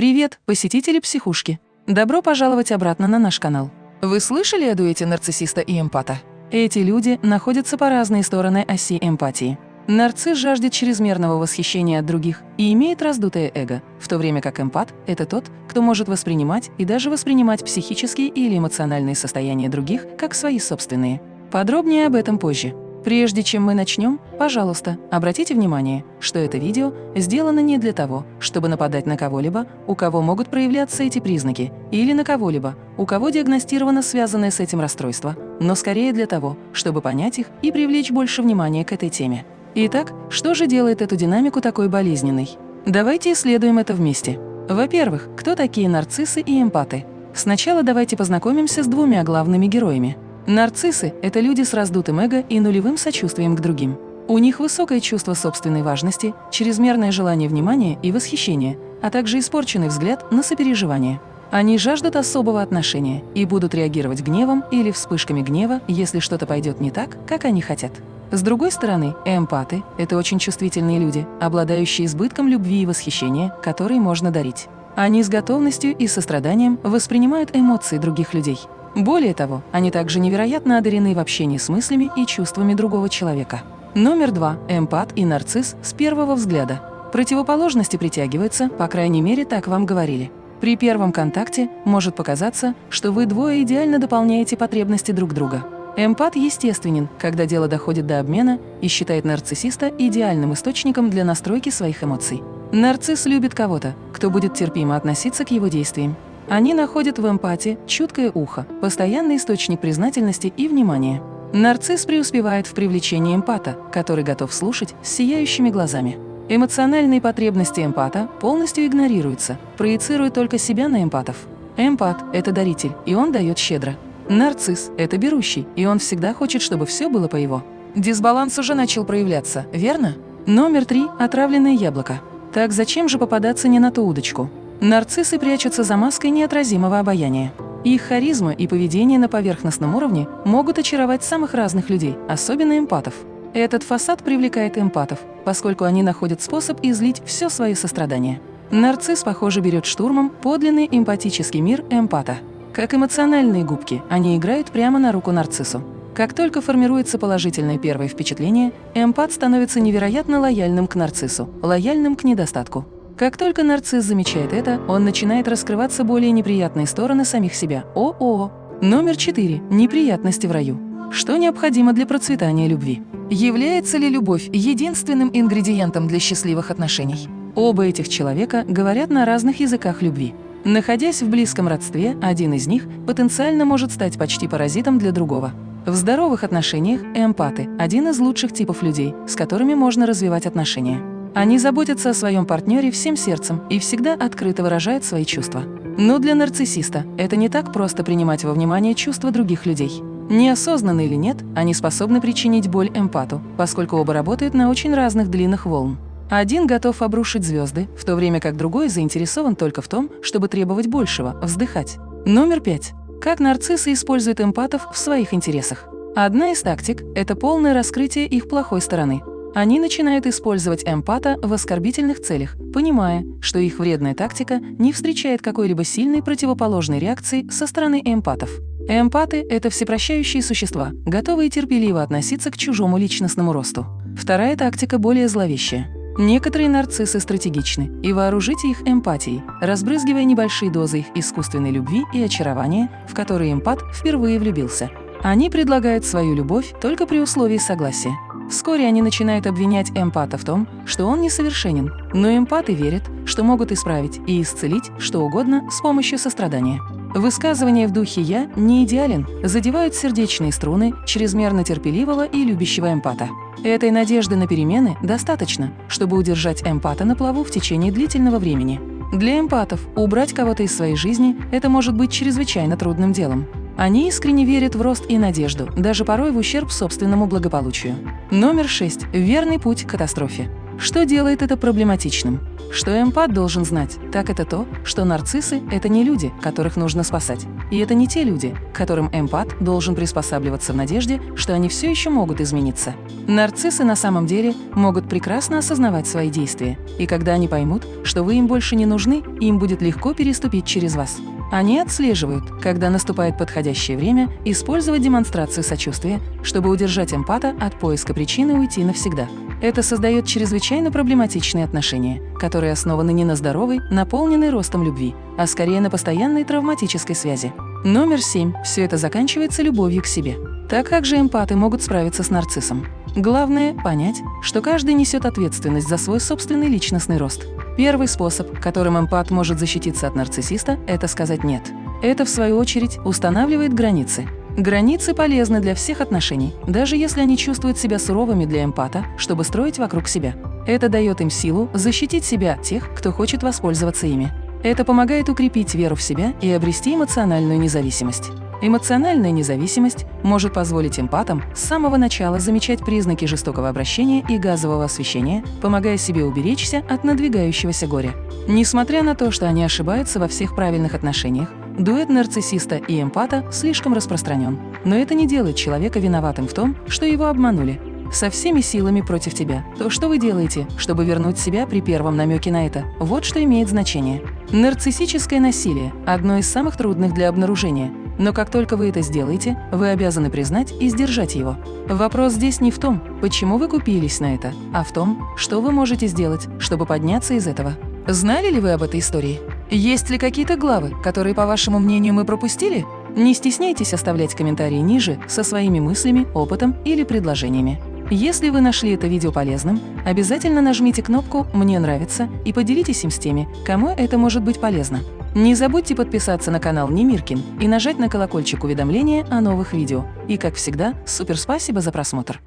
Привет, посетители психушки! Добро пожаловать обратно на наш канал. Вы слышали о дуэте нарциссиста и эмпата? Эти люди находятся по разные стороны оси эмпатии. Нарцисс жаждет чрезмерного восхищения от других и имеет раздутое эго, в то время как эмпат – это тот, кто может воспринимать и даже воспринимать психические или эмоциональные состояния других как свои собственные. Подробнее об этом позже. Прежде чем мы начнем, пожалуйста, обратите внимание, что это видео сделано не для того, чтобы нападать на кого-либо, у кого могут проявляться эти признаки, или на кого-либо, у кого диагностировано связанное с этим расстройство, но скорее для того, чтобы понять их и привлечь больше внимания к этой теме. Итак, что же делает эту динамику такой болезненной? Давайте исследуем это вместе. Во-первых, кто такие нарциссы и эмпаты? Сначала давайте познакомимся с двумя главными героями – Нарциссы – это люди с раздутым эго и нулевым сочувствием к другим. У них высокое чувство собственной важности, чрезмерное желание внимания и восхищения, а также испорченный взгляд на сопереживание. Они жаждут особого отношения и будут реагировать гневом или вспышками гнева, если что-то пойдет не так, как они хотят. С другой стороны, эмпаты – это очень чувствительные люди, обладающие избытком любви и восхищения, которые можно дарить. Они с готовностью и состраданием воспринимают эмоции других людей. Более того, они также невероятно одарены в общении с мыслями и чувствами другого человека. Номер два. Эмпат и нарцисс с первого взгляда. Противоположности притягиваются, по крайней мере, так вам говорили. При первом контакте может показаться, что вы двое идеально дополняете потребности друг друга. Эмпат естественен, когда дело доходит до обмена и считает нарциссиста идеальным источником для настройки своих эмоций. Нарцисс любит кого-то, кто будет терпимо относиться к его действиям. Они находят в эмпате чуткое ухо, постоянный источник признательности и внимания. Нарцисс преуспевает в привлечении эмпата, который готов слушать с сияющими глазами. Эмоциональные потребности эмпата полностью игнорируются, проецируя только себя на эмпатов. Эмпат – это даритель, и он дает щедро. Нарцисс – это берущий, и он всегда хочет, чтобы все было по его. Дисбаланс уже начал проявляться, верно? Номер три – отравленное яблоко. Так зачем же попадаться не на ту удочку? Нарциссы прячутся за маской неотразимого обаяния. Их харизма и поведение на поверхностном уровне могут очаровать самых разных людей, особенно эмпатов. Этот фасад привлекает эмпатов, поскольку они находят способ излить все свое сострадание. Нарцисс, похоже, берет штурмом подлинный эмпатический мир эмпата. Как эмоциональные губки, они играют прямо на руку нарциссу. Как только формируется положительное первое впечатление, эмпат становится невероятно лояльным к нарциссу, лояльным к недостатку. Как только нарцисс замечает это, он начинает раскрываться более неприятные стороны самих себя. О-о! Номер четыре. Неприятности в раю. Что необходимо для процветания любви? Является ли любовь единственным ингредиентом для счастливых отношений? Оба этих человека говорят на разных языках любви. Находясь в близком родстве, один из них потенциально может стать почти паразитом для другого. В здоровых отношениях эмпаты – один из лучших типов людей, с которыми можно развивать отношения. Они заботятся о своем партнере всем сердцем и всегда открыто выражают свои чувства. Но для нарциссиста это не так просто принимать во внимание чувства других людей. Неосознанно или нет, они способны причинить боль эмпату, поскольку оба работают на очень разных длинных волн. Один готов обрушить звезды, в то время как другой заинтересован только в том, чтобы требовать большего, вздыхать. Номер пять. Как нарциссы используют эмпатов в своих интересах. Одна из тактик – это полное раскрытие их плохой стороны. Они начинают использовать эмпата в оскорбительных целях, понимая, что их вредная тактика не встречает какой-либо сильной противоположной реакции со стороны эмпатов. Эмпаты – это всепрощающие существа, готовые терпеливо относиться к чужому личностному росту. Вторая тактика более зловещая. Некоторые нарциссы стратегичны, и вооружите их эмпатией, разбрызгивая небольшие дозы их искусственной любви и очарования, в которые эмпат впервые влюбился. Они предлагают свою любовь только при условии согласия. Вскоре они начинают обвинять эмпата в том, что он несовершенен, но эмпаты верят, что могут исправить и исцелить что угодно с помощью сострадания. Высказывания в духе «я не идеален» задевают сердечные струны чрезмерно терпеливого и любящего эмпата. Этой надежды на перемены достаточно, чтобы удержать эмпата на плаву в течение длительного времени. Для эмпатов убрать кого-то из своей жизни – это может быть чрезвычайно трудным делом. Они искренне верят в рост и надежду, даже порой в ущерб собственному благополучию. Номер 6. Верный путь к катастрофе. Что делает это проблематичным? Что эмпат должен знать, так это то, что нарциссы – это не люди, которых нужно спасать. И это не те люди, к которым эмпат должен приспосабливаться в надежде, что они все еще могут измениться. Нарциссы на самом деле могут прекрасно осознавать свои действия, и когда они поймут, что вы им больше не нужны, им будет легко переступить через вас. Они отслеживают, когда наступает подходящее время использовать демонстрацию сочувствия, чтобы удержать эмпата от поиска причины уйти навсегда. Это создает чрезвычайно проблематичные отношения, которые основаны не на здоровой, наполненной ростом любви, а скорее на постоянной травматической связи. Номер семь. Все это заканчивается любовью к себе. Так как же эмпаты могут справиться с нарциссом? Главное – понять, что каждый несет ответственность за свой собственный личностный рост. Первый способ, которым эмпат может защититься от нарциссиста – это сказать «нет». Это, в свою очередь, устанавливает границы. Границы полезны для всех отношений, даже если они чувствуют себя суровыми для эмпата, чтобы строить вокруг себя. Это дает им силу защитить себя от тех, кто хочет воспользоваться ими. Это помогает укрепить веру в себя и обрести эмоциональную независимость. Эмоциональная независимость может позволить эмпатам с самого начала замечать признаки жестокого обращения и газового освещения, помогая себе уберечься от надвигающегося горя. Несмотря на то, что они ошибаются во всех правильных отношениях, дуэт нарциссиста и эмпата слишком распространен. Но это не делает человека виноватым в том, что его обманули. Со всеми силами против тебя. То, что вы делаете, чтобы вернуть себя при первом намеке на это, вот что имеет значение. Нарциссическое насилие – одно из самых трудных для обнаружения, но как только вы это сделаете, вы обязаны признать и сдержать его. Вопрос здесь не в том, почему вы купились на это, а в том, что вы можете сделать, чтобы подняться из этого. Знали ли вы об этой истории? Есть ли какие-то главы, которые, по вашему мнению, мы пропустили? Не стесняйтесь оставлять комментарии ниже со своими мыслями, опытом или предложениями. Если вы нашли это видео полезным, обязательно нажмите кнопку «Мне нравится» и поделитесь им с теми, кому это может быть полезно. Не забудьте подписаться на канал Немиркин и нажать на колокольчик уведомления о новых видео. И, как всегда, супер спасибо за просмотр!